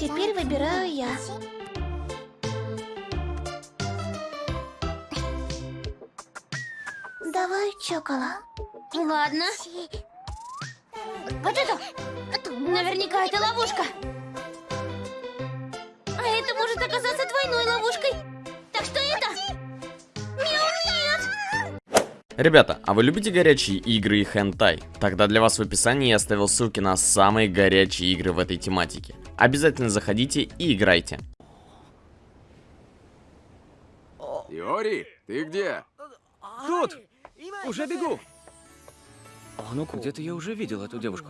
Теперь выбираю я. Давай, Чокола. Ладно. Вот это! Наверняка это ловушка. Ребята, а вы любите горячие игры и хентай? Тогда для вас в описании я оставил ссылки на самые горячие игры в этой тематике. Обязательно заходите и играйте. Йори, ты где? Тут! Уже бегу! Где-то я уже видел эту девушку.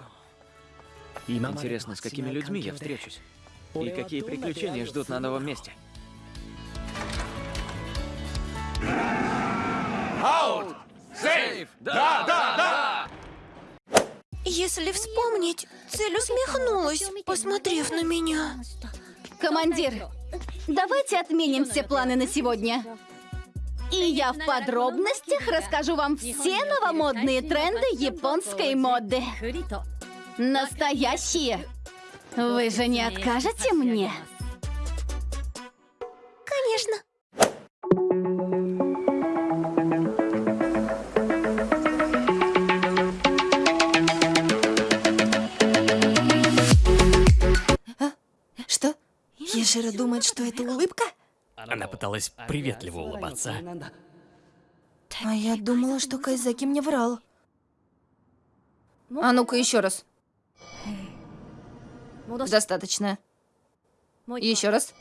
Интересно, с какими людьми я встречусь? И какие приключения ждут на новом месте? Аут! Сейф! Да, да, да! Если вспомнить, цель усмехнулась, посмотрев на меня. Командир, давайте отменим все планы на сегодня. И я в подробностях расскажу вам все новомодные тренды японской моды. Настоящие. Вы же не откажете мне? Конечно. Ешира думает, что это улыбка? Она пыталась приветливо улыбаться. А я думала, что Кайзаки мне врал. А ну-ка еще раз. Достаточно. Еще раз.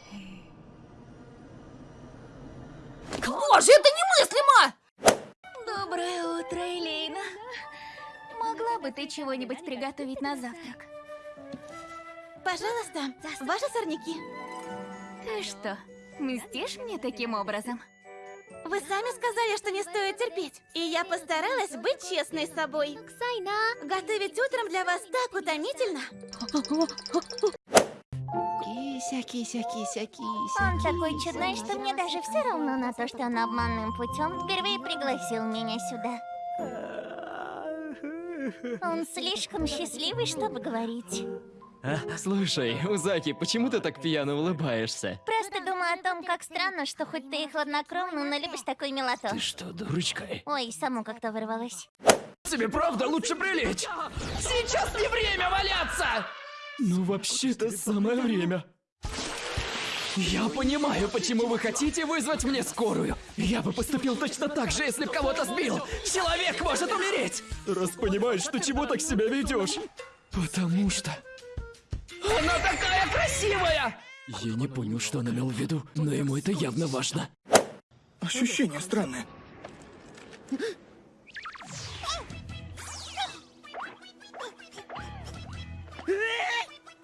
Боже, это немыслимо! Доброе утро, Элейна. Могла бы ты чего-нибудь приготовить на завтрак? Пожалуйста, ваши сорняки. Ты что, мстишь мне таким образом? Вы сами сказали, что не стоит терпеть. И я постаралась быть честной с собой. Готовить утром для вас так утомительно. Кися, кися, кися, кися. Он такой чудной, что мне даже все равно на то, что он обманным путем впервые пригласил меня сюда. Он слишком счастливый, чтобы говорить. А, слушай, Узаки, почему ты так пьяно улыбаешься? Просто думаю о том, как странно, что хоть ты и хладнокровный, но любишь такой милоту. Ты что, дурочка? Ой, саму как-то вырвалась. Тебе правда лучше прилечь? Сейчас не время валяться! Ну, вообще-то самое время. Я понимаю, почему вы хотите вызвать мне скорую. Я бы поступил точно так же, если бы кого-то сбил. Человек может умереть! Раз понимаешь, что чего так себя ведешь. Потому что... Она такая красивая! Я не понял, что он имел в виду, но ему это явно важно. Ощущение странное.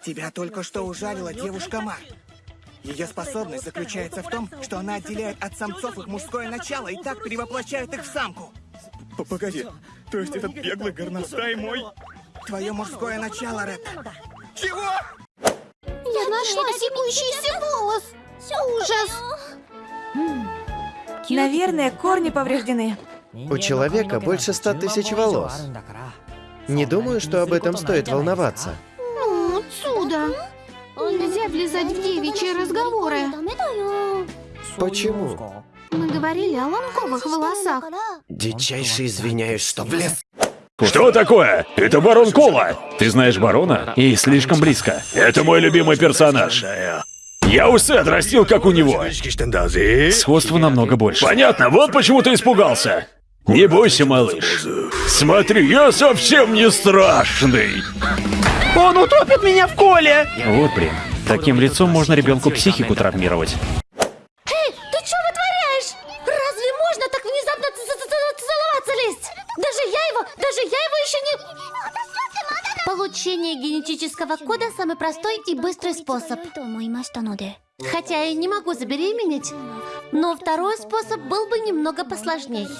Тебя только что ужалила девушка Мар. Ее способность заключается в том, что она отделяет от самцов их мужское начало и так перевоплощает их в самку. Погоди, то есть этот беглый горностай мой? Твое мужское начало, Ред. Чего? Я нашла секущийся волос. Ужас. Наверное, корни повреждены. У человека больше ста тысяч волос. Не думаю, что об этом стоит волноваться. Ну, отсюда. Нельзя влезать в девичьи разговоры. Почему? Мы говорили о ломковых волосах. Дичайше извиняюсь, что влез. Что такое? Это барон Кола. Ты знаешь барона? И слишком близко. Это мой любимый персонаж. Я усы отрастил, как у него. Сходство намного больше. Понятно, вот почему ты испугался. Не бойся, малыш. Смотри, я совсем не страшный. Он утопит меня в коле! Вот блин, таким лицом можно ребенку психику травмировать. Даже я его, даже я его еще не... Получение генетического кода самый простой и быстрый способ. Хотя я не могу забеременеть, но второй способ был бы немного посложнее. За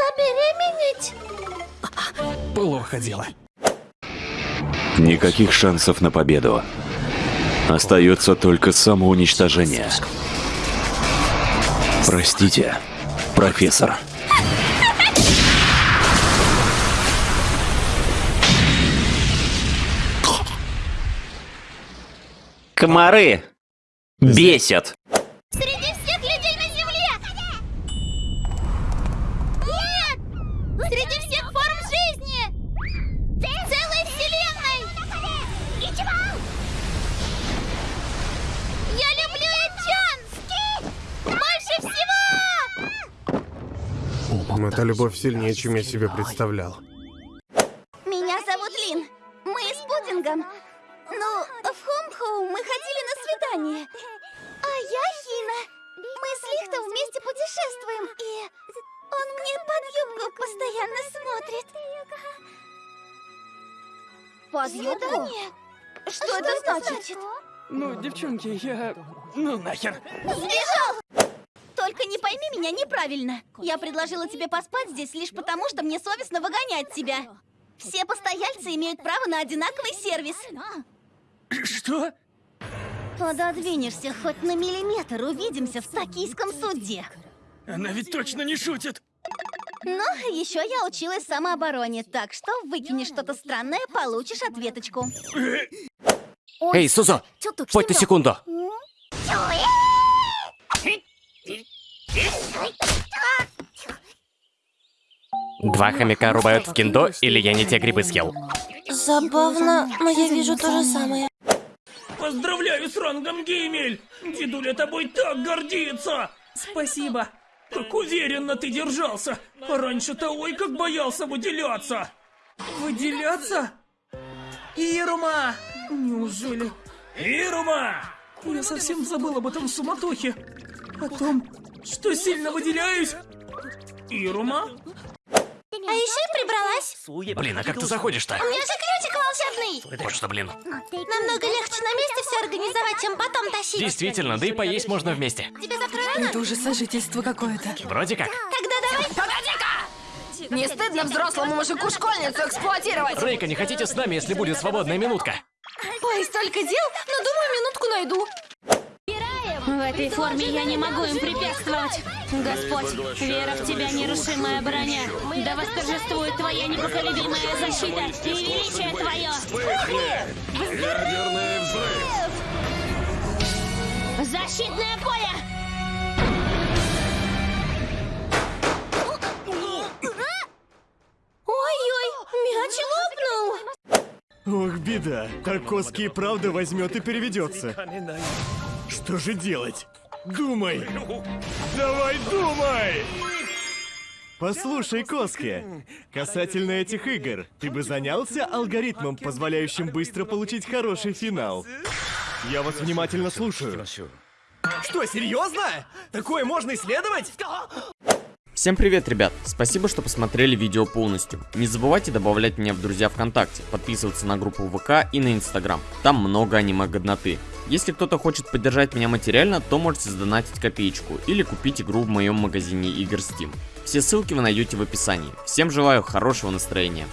забеременеть? Плохо дело. Никаких шансов на победу. Остается только самоуничтожение. Простите, профессор. Комары бесят. Среди всех людей на Земле! Нет! Среди всех форм жизни! Целой Вселенной! Я люблю Эчан! Больше всего! Эта любовь сильнее, чем я себе представлял. Меня зовут Лин. Мы с пудингом. Ну, в Хомхоу мы ходили на свидание. А я Хина. Мы с Лихтом вместе путешествуем. И он мне под юбку постоянно смотрит. Под юбку? Что, это значит? Ну, девчонки, я... Ну нахер. Сбежал! Только не пойми меня неправильно. Я предложила тебе поспать здесь лишь потому, что мне совестно выгонять тебя. Все постояльцы имеют право на одинаковый сервис. Что? Пододвинешься хоть на миллиметр, увидимся в токийском суде. Она ведь точно не шутит. Но еще я училась самообороне, так что выкинешь что-то странное, получишь ответочку. Эй, Сузо, на секунду. Два хомяка рубают в киндо, или я не те грибы съел? Забавно, но я вижу то же самое. Поздравляю с рангом Геймель! Дедуля тобой так гордится! Спасибо. Как уверенно ты держался. А раньше-то ой, как боялся выделяться. Выделяться? Ирума! Неужели? Ирума! Я совсем забыл об этом суматохе. О том, что сильно выделяюсь. Ирума? А еще и прибралась. Блин, а как ты заходишь-то? У меня же волшебный. Вот что, блин. Намного легче на месте все организовать, чем потом тащить. Действительно, да и поесть можно вместе. Тебе завтра рано? Это уже сожительство какое-то. Вроде как. Тогда давай. Погоди-ка! Не стыдно взрослому мужику школьницу эксплуатировать? Рейка, не хотите с нами, если будет свободная минутка? Ой, столько дел, но думаю, минутку найду. В этой форме я не могу им препятствовать. Господь, вера в тебя нерушимая броня. Да восторжествует твоя непоколебимая защита и величие твое. Ядерный взрыв! Защитное поле! Ох, беда. Так Коски и правда возьмет и переведется. Что же делать? Думай! Давай думай! Послушай, Коски, касательно этих игр, ты бы занялся алгоритмом, позволяющим быстро получить хороший финал? Я вас внимательно слушаю. Что, серьезно? Такое можно исследовать? Всем привет, ребят! Спасибо, что посмотрели видео полностью. Не забывайте добавлять меня в друзья ВКонтакте, подписываться на группу ВК и на Инстаграм. Там много аниме-годноты. Если кто-то хочет поддержать меня материально, то можете сдонатить копеечку или купить игру в моем магазине игр Steam. Все ссылки вы найдете в описании. Всем желаю хорошего настроения.